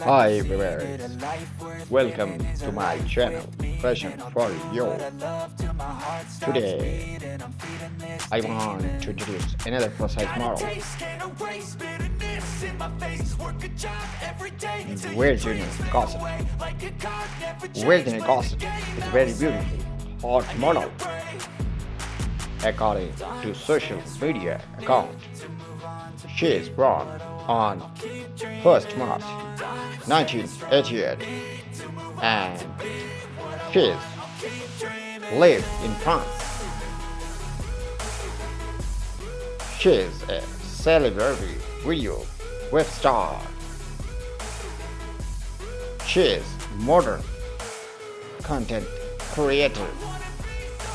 Hi viewers, welcome to my channel Fashion for You. Today, I want to introduce another plus size model. Virginia Gossip. Virginia Gossip. is a very beautiful, hot model. According to social media account, she is born on 1st March 1988 and she lives in France. She is a celebrity video web star. She is modern content creator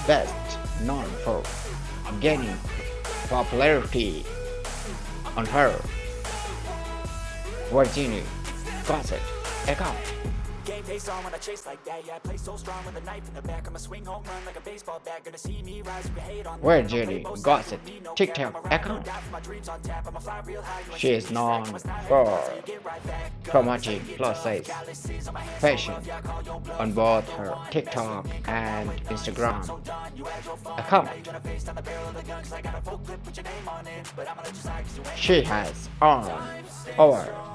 best known for gaining popularity on her Virginia. Gossip account. Game face on when I chase like that. Yeah, I play so strong with a knife in the back. I'ma swing home run like a baseball bat. Gonna see me rise, you hate on Where Gossip TikTok account She is known for promoting plus size fashion. On both her TikTok and Instagram. account. She has earned over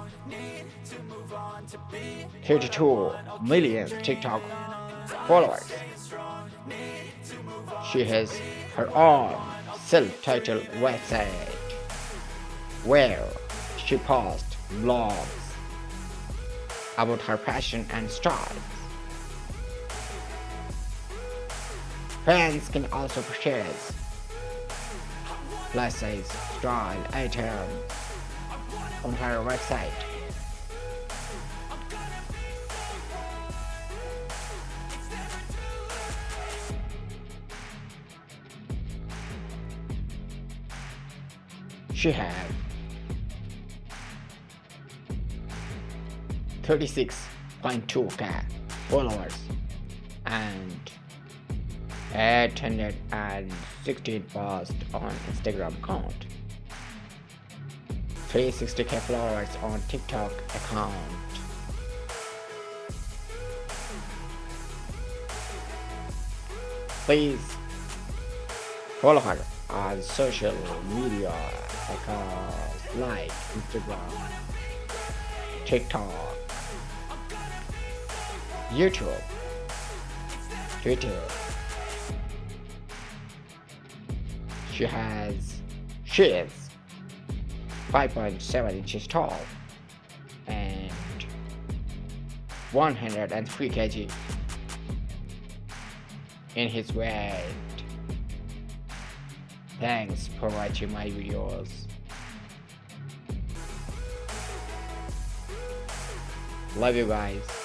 32 million TikTok followers. She has her own self-titled website where she posts blogs about her passion and style. Fans can also purchase plus size style items on her website. She had 36.2k followers and 816 posts on Instagram account. 360k followers on TikTok account. Please follow her on social media accounts like Instagram, TikTok, YouTube, Twitter. She has, she is 5.7 inches tall and 103 kg in his weight. Thanks for watching my videos. Love you guys.